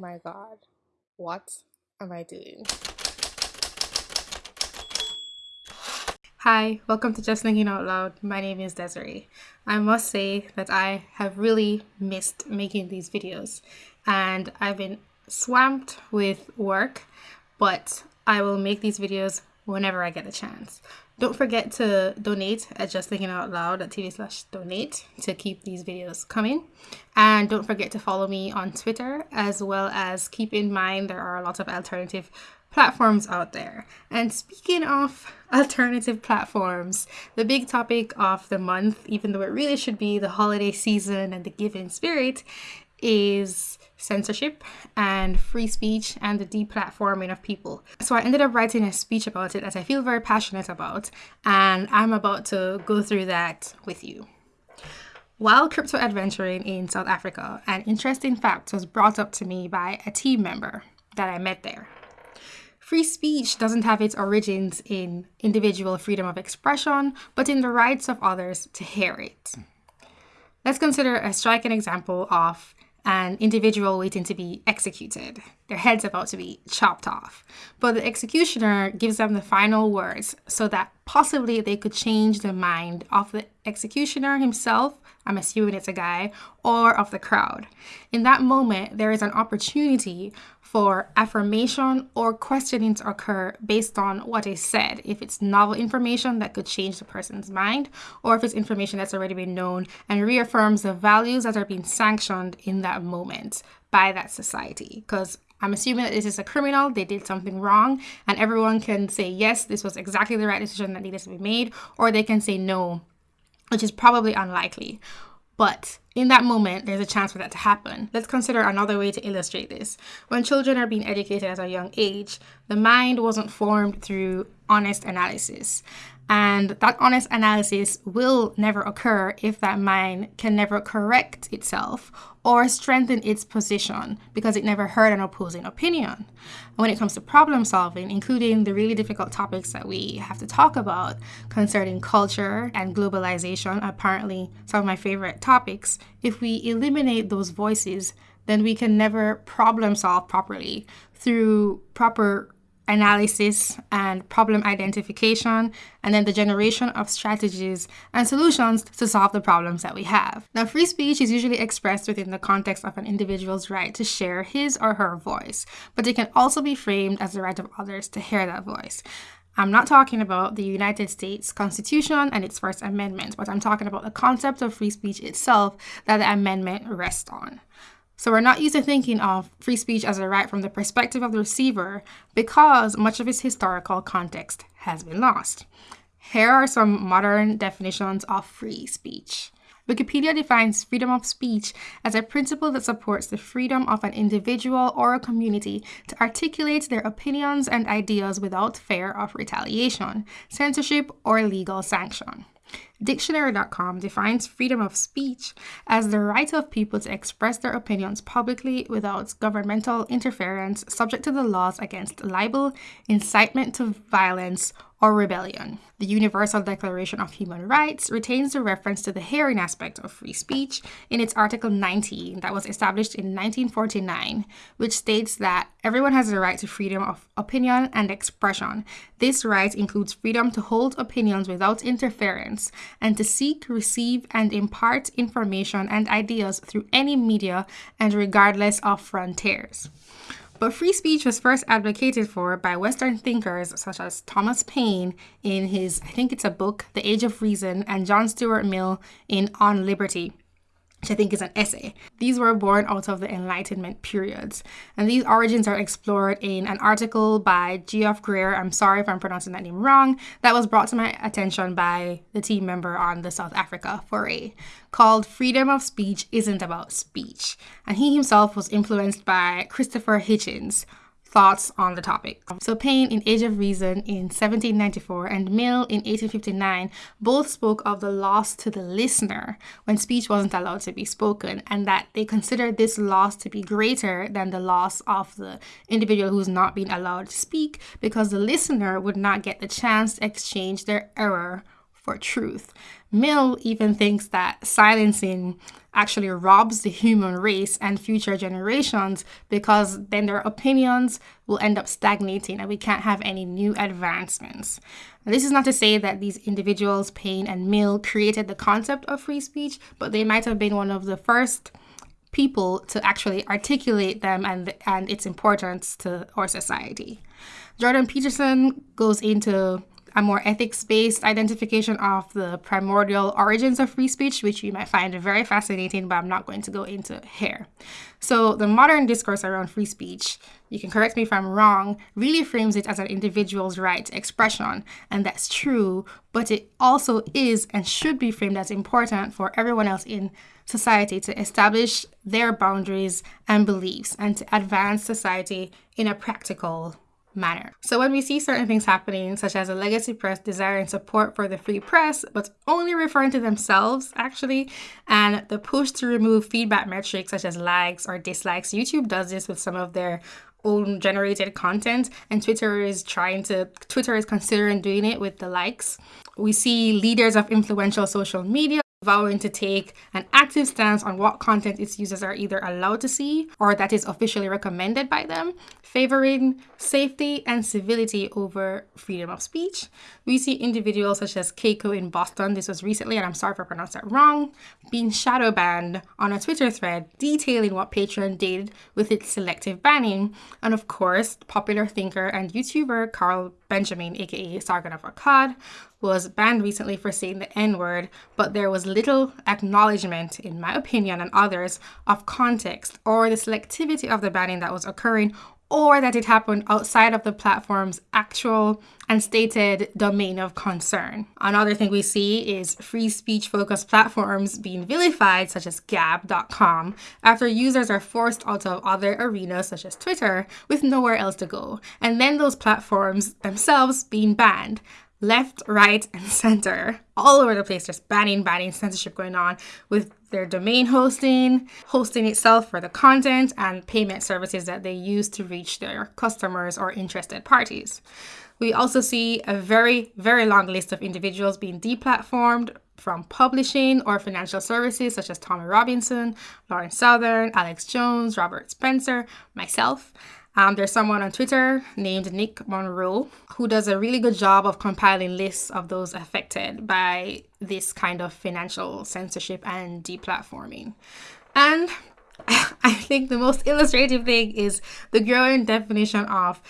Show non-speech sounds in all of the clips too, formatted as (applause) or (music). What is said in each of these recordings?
my god, what am I doing? Hi, welcome to Just Thinking Out Loud. My name is Desiree. I must say that I have really missed making these videos and I've been swamped with work, but I will make these videos whenever I get a chance. Don't forget to donate at Just Thinking Out Loud at TV slash donate to keep these videos coming. And don't forget to follow me on Twitter as well as keep in mind there are a lot of alternative platforms out there. And speaking of (laughs) alternative platforms, the big topic of the month, even though it really should be the holiday season and the giving spirit, is censorship and free speech and the deplatforming of people. So I ended up writing a speech about it that I feel very passionate about, and I'm about to go through that with you. While crypto adventuring in South Africa, an interesting fact was brought up to me by a team member that I met there. Free speech doesn't have its origins in individual freedom of expression, but in the rights of others to hear it. Let's consider a striking example of an individual waiting to be executed. Their head's about to be chopped off. But the executioner gives them the final words so that possibly they could change the mind of the executioner himself, I'm assuming it's a guy, or of the crowd. In that moment, there is an opportunity for affirmation or questioning to occur based on what is said. If it's novel information that could change the person's mind, or if it's information that's already been known and reaffirms the values that are being sanctioned in that moment by that society. Because I'm assuming that this is a criminal, they did something wrong, and everyone can say, yes, this was exactly the right decision that needed to be made, or they can say no, which is probably unlikely. But in that moment, there's a chance for that to happen. Let's consider another way to illustrate this. When children are being educated at a young age, the mind wasn't formed through honest analysis. And that honest analysis will never occur if that mind can never correct itself or strengthen its position because it never heard an opposing opinion. When it comes to problem solving, including the really difficult topics that we have to talk about concerning culture and globalization, apparently some of my favorite topics, if we eliminate those voices, then we can never problem solve properly through proper analysis and problem identification, and then the generation of strategies and solutions to solve the problems that we have. Now, free speech is usually expressed within the context of an individual's right to share his or her voice, but it can also be framed as the right of others to hear that voice. I'm not talking about the United States Constitution and its First Amendment, but I'm talking about the concept of free speech itself that the amendment rests on. So we're not used to thinking of free speech as a right from the perspective of the receiver because much of its historical context has been lost. Here are some modern definitions of free speech. Wikipedia defines freedom of speech as a principle that supports the freedom of an individual or a community to articulate their opinions and ideas without fear of retaliation, censorship, or legal sanction. Dictionary.com defines freedom of speech as the right of people to express their opinions publicly without governmental interference, subject to the laws against libel, incitement to violence, or rebellion. The Universal Declaration of Human Rights retains the reference to the hearing aspect of free speech in its Article 19 that was established in 1949, which states that everyone has the right to freedom of opinion and expression. This right includes freedom to hold opinions without interference and to seek, receive, and impart information and ideas through any media and regardless of frontiers. But free speech was first advocated for by Western thinkers such as Thomas Paine in his, I think it's a book, The Age of Reason, and John Stuart Mill in On Liberty which I think is an essay. These were born out of the Enlightenment periods, and these origins are explored in an article by Geoff Greer. I'm sorry if I'm pronouncing that name wrong. That was brought to my attention by the team member on the South Africa foray, called "Freedom of Speech Isn't About Speech," and he himself was influenced by Christopher Hitchens, thoughts on the topic. So Paine in Age of Reason in 1794 and Mill in 1859 both spoke of the loss to the listener when speech wasn't allowed to be spoken and that they considered this loss to be greater than the loss of the individual who's not being allowed to speak because the listener would not get the chance to exchange their error for truth. Mill even thinks that silencing actually robs the human race and future generations because then their opinions will end up stagnating and we can't have any new advancements. This is not to say that these individuals, Paine and Mill, created the concept of free speech, but they might have been one of the first people to actually articulate them and, and its importance to our society. Jordan Peterson goes into a more ethics based identification of the primordial origins of free speech, which you might find very fascinating, but I'm not going to go into here. So, the modern discourse around free speech, you can correct me if I'm wrong, really frames it as an individual's right to expression, and that's true, but it also is and should be framed as important for everyone else in society to establish their boundaries and beliefs and to advance society in a practical manner. So when we see certain things happening, such as a legacy press desiring support for the free press, but only referring to themselves actually, and the push to remove feedback metrics such as likes or dislikes, YouTube does this with some of their own generated content and Twitter is trying to Twitter is considering doing it with the likes. We see leaders of influential social media vowing to take an active stance on what content its users are either allowed to see or that is officially recommended by them, favoring safety and civility over freedom of speech. We see individuals such as Keiko in Boston, this was recently, and I'm sorry if I pronounced that wrong, being shadow banned on a Twitter thread detailing what Patreon did with its selective banning. And of course, popular thinker and YouTuber Carl Benjamin, aka Sargon of Akkad, was banned recently for saying the N word, but there was little acknowledgement, in my opinion and others, of context or the selectivity of the banning that was occurring or that it happened outside of the platform's actual and stated domain of concern. Another thing we see is free speech focused platforms being vilified, such as Gab.com, after users are forced out of other arenas, such as Twitter, with nowhere else to go, and then those platforms themselves being banned left, right, and (laughs) center, all over the place. There's banning, banning, censorship going on with their domain hosting, hosting itself for the content, and payment services that they use to reach their customers or interested parties. We also see a very, very long list of individuals being deplatformed from publishing or financial services such as Tommy Robinson, Lauren Southern, Alex Jones, Robert Spencer, myself. Um, there's someone on Twitter named Nick Monroe who does a really good job of compiling lists of those affected by this kind of financial censorship and deplatforming. And (laughs) I think the most illustrative thing is the growing definition of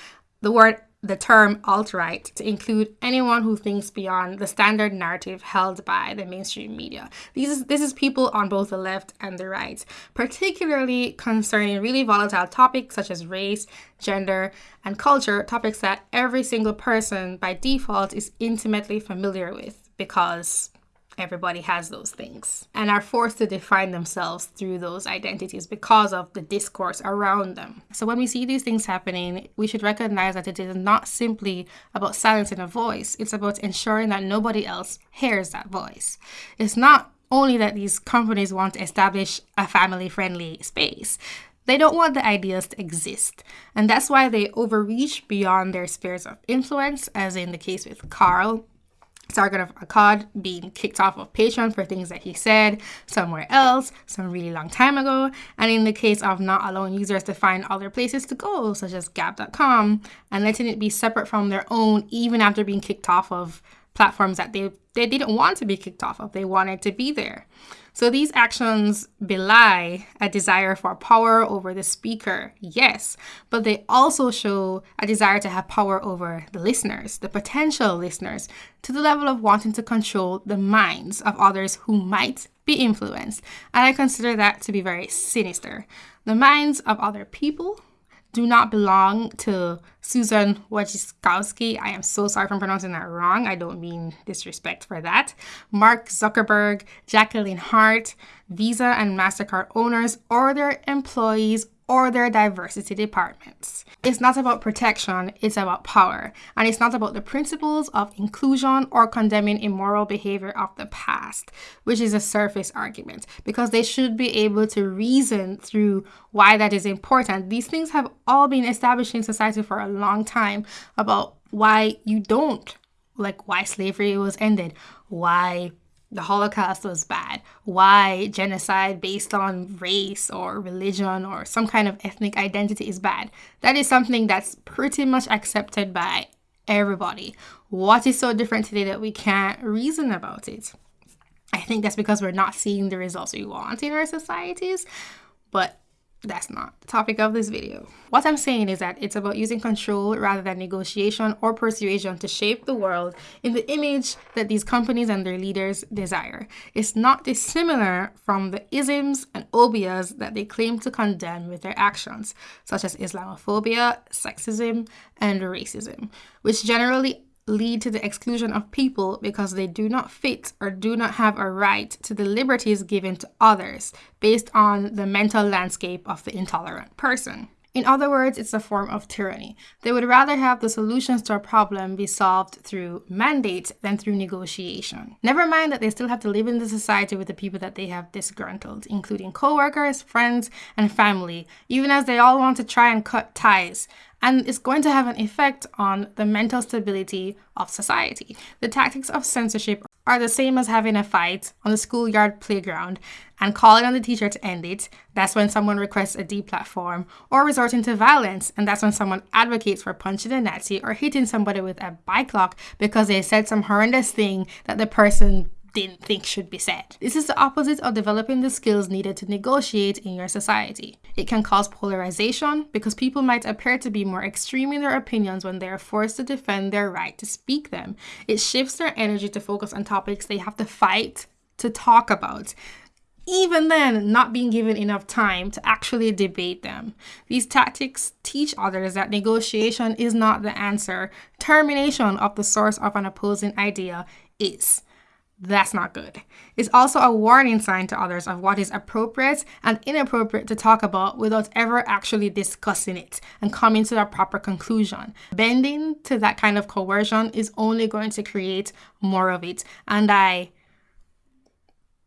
the word the term alt-right to include anyone who thinks beyond the standard narrative held by the mainstream media. These is, this is people on both the left and the right, particularly concerning really volatile topics such as race, gender, and culture, topics that every single person by default is intimately familiar with because everybody has those things and are forced to define themselves through those identities because of the discourse around them. So when we see these things happening, we should recognize that it is not simply about silencing a voice, it's about ensuring that nobody else hears that voice. It's not only that these companies want to establish a family friendly space. They don't want the ideas to exist. And that's why they overreach beyond their spheres of influence, as in the case with Carl Sargon of Akkad being kicked off of Patreon for things that he said somewhere else some really long time ago, and in the case of not allowing users to find other places to go, such as Gab.com, and letting it be separate from their own even after being kicked off of platforms that they, they didn't want to be kicked off of. They wanted to be there. So these actions belie a desire for power over the speaker, yes, but they also show a desire to have power over the listeners, the potential listeners, to the level of wanting to control the minds of others who might be influenced. And I consider that to be very sinister. The minds of other people do not belong to Susan Wojcicki. I am so sorry for pronouncing that wrong. I don't mean disrespect for that. Mark Zuckerberg, Jacqueline Hart, Visa and MasterCard owners, or their employees or their diversity departments. It's not about protection, it's about power. And it's not about the principles of inclusion or condemning immoral behavior of the past, which is a surface argument, because they should be able to reason through why that is important. These things have all been established in society for a long time about why you don't like why slavery was ended, why the Holocaust was bad, why genocide based on race or religion or some kind of ethnic identity is bad. That is something that's pretty much accepted by everybody. What is so different today that we can't reason about it? I think that's because we're not seeing the results we want in our societies. But that's not the topic of this video. What I'm saying is that it's about using control rather than negotiation or persuasion to shape the world in the image that these companies and their leaders desire. It's not dissimilar from the isms and obias that they claim to condemn with their actions, such as Islamophobia, sexism, and racism, which generally lead to the exclusion of people because they do not fit or do not have a right to the liberties given to others based on the mental landscape of the intolerant person. In other words, it's a form of tyranny. They would rather have the solutions to a problem be solved through mandate than through negotiation. Never mind that they still have to live in the society with the people that they have disgruntled, including co-workers, friends, and family, even as they all want to try and cut ties and it's going to have an effect on the mental stability of society. The tactics of censorship are the same as having a fight on the schoolyard playground and calling on the teacher to end it. That's when someone requests a deplatform, or resorting to violence, and that's when someone advocates for punching a Nazi or hitting somebody with a bike lock because they said some horrendous thing that the person didn't think should be said. This is the opposite of developing the skills needed to negotiate in your society. It can cause polarization because people might appear to be more extreme in their opinions when they are forced to defend their right to speak them. It shifts their energy to focus on topics they have to fight to talk about even then not being given enough time to actually debate them. These tactics teach others that negotiation is not the answer, termination of the source of an opposing idea is. That's not good. It's also a warning sign to others of what is appropriate and inappropriate to talk about without ever actually discussing it and coming to a proper conclusion. Bending to that kind of coercion is only going to create more of it. And I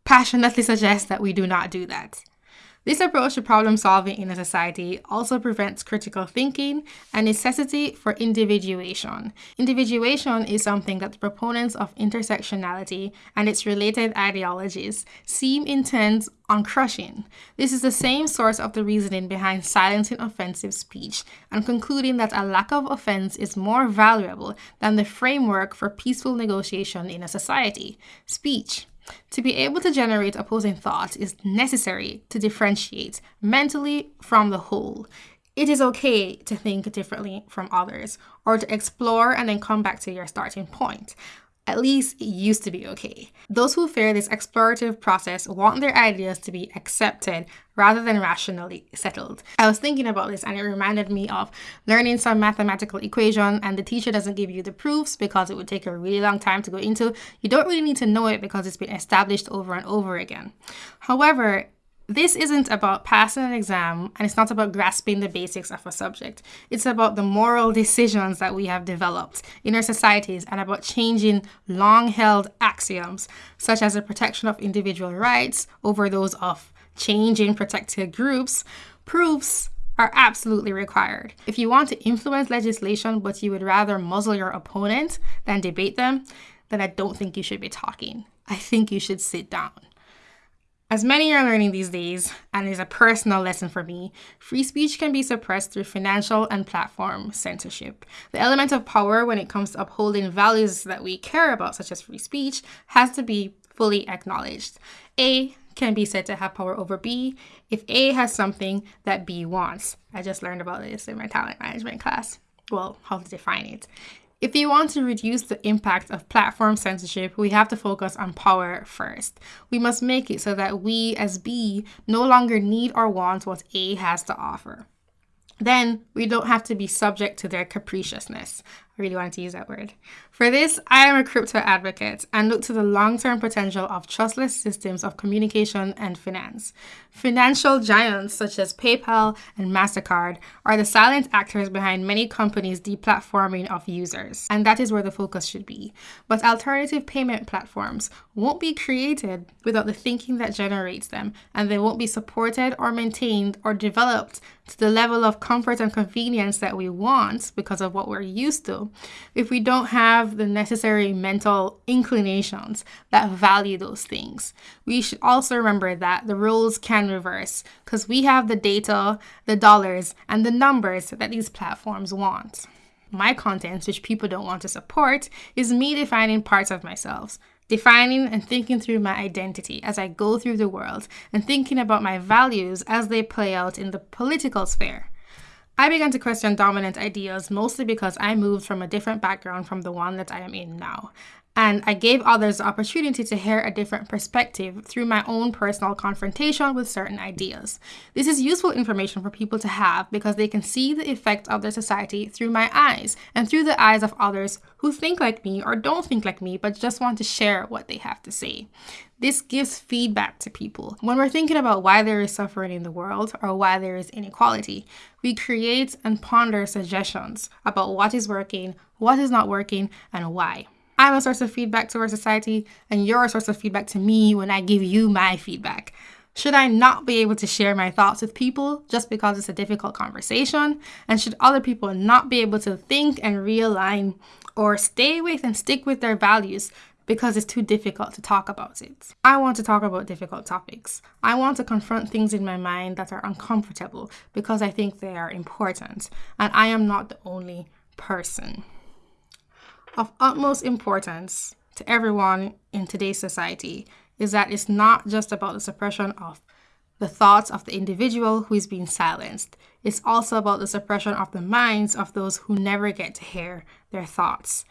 passionately suggest that we do not do that. This approach to problem solving in a society also prevents critical thinking and necessity for individuation. Individuation is something that the proponents of intersectionality and its related ideologies seem intent on crushing. This is the same source of the reasoning behind silencing offensive speech and concluding that a lack of offense is more valuable than the framework for peaceful negotiation in a society. Speech. To be able to generate opposing thoughts is necessary to differentiate mentally from the whole. It is okay to think differently from others or to explore and then come back to your starting point. At least it used to be okay. Those who fear this explorative process want their ideas to be accepted rather than rationally settled. I was thinking about this and it reminded me of learning some mathematical equation and the teacher doesn't give you the proofs because it would take a really long time to go into. You don't really need to know it because it's been established over and over again. However, this isn't about passing an exam and it's not about grasping the basics of a subject. It's about the moral decisions that we have developed in our societies and about changing long held axioms, such as the protection of individual rights over those of changing protected groups. Proofs are absolutely required. If you want to influence legislation but you would rather muzzle your opponent than debate them, then I don't think you should be talking. I think you should sit down. As many are learning these days, and is a personal lesson for me, free speech can be suppressed through financial and platform censorship. The element of power when it comes to upholding values that we care about, such as free speech, has to be fully acknowledged. A can be said to have power over B if A has something that B wants. I just learned about this in my talent management class. Well, how to define it. If you want to reduce the impact of platform censorship, we have to focus on power first. We must make it so that we, as B, no longer need or want what A has to offer. Then we don't have to be subject to their capriciousness. I really wanted to use that word. For this, I am a crypto advocate and look to the long term potential of trustless systems of communication and finance. Financial giants such as PayPal and MasterCard are the silent actors behind many companies' deplatforming of users, and that is where the focus should be. But alternative payment platforms won't be created without the thinking that generates them, and they won't be supported or maintained or developed to the level of comfort and convenience that we want because of what we're used to if we don't have the necessary mental inclinations that value those things. We should also remember that the roles can reverse because we have the data, the dollars, and the numbers that these platforms want. My content, which people don't want to support, is me defining parts of myself defining and thinking through my identity as I go through the world and thinking about my values as they play out in the political sphere. I began to question dominant ideas mostly because I moved from a different background from the one that I am in now. And I gave others the opportunity to hear a different perspective through my own personal confrontation with certain ideas. This is useful information for people to have because they can see the effect of their society through my eyes and through the eyes of others who think like me or don't think like me but just want to share what they have to say. This gives feedback to people. When we're thinking about why there is suffering in the world or why there is inequality, we create and ponder suggestions about what is working, what is not working, and why. I'm a source of feedback to our society, and you're a source of feedback to me when I give you my feedback. Should I not be able to share my thoughts with people just because it's a difficult conversation? And should other people not be able to think and realign or stay with and stick with their values because it's too difficult to talk about it. I want to talk about difficult topics. I want to confront things in my mind that are uncomfortable because I think they are important, and I am not the only person. Of utmost importance to everyone in today's society is that it's not just about the suppression of the thoughts of the individual who is being silenced. It's also about the suppression of the minds of those who never get to hear their thoughts.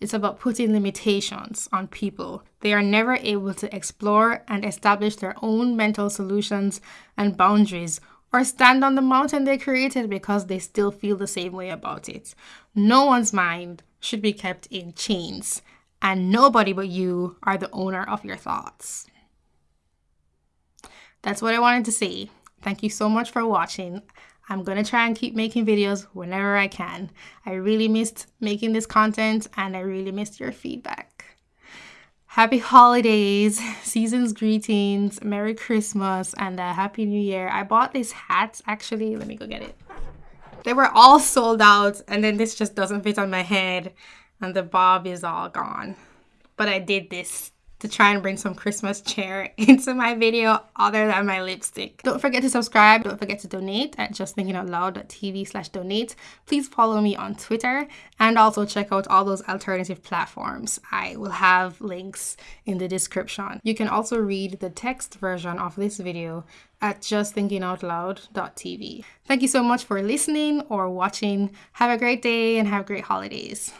It's about putting limitations on people. They are never able to explore and establish their own mental solutions and boundaries or stand on the mountain they created because they still feel the same way about it. No one's mind should be kept in chains, and nobody but you are the owner of your thoughts. That's what I wanted to say. Thank you so much for watching. I'm gonna try and keep making videos whenever I can. I really missed making this content and I really missed your feedback. Happy holidays, (laughs) season's greetings, Merry Christmas, and a Happy New Year. I bought these hats actually. Let me go get it. They were all sold out, and then this just doesn't fit on my head, and the bob is all gone. But I did this to try and bring some Christmas cheer (laughs) into my video other than my lipstick. Don't forget to subscribe. Don't forget to donate at justthinkingoutloud.tv slash donate. Please follow me on Twitter and also check out all those alternative platforms. I will have links in the description. You can also read the text version of this video at justthinkingoutloud.tv. Thank you so much for listening or watching. Have a great day and have great holidays.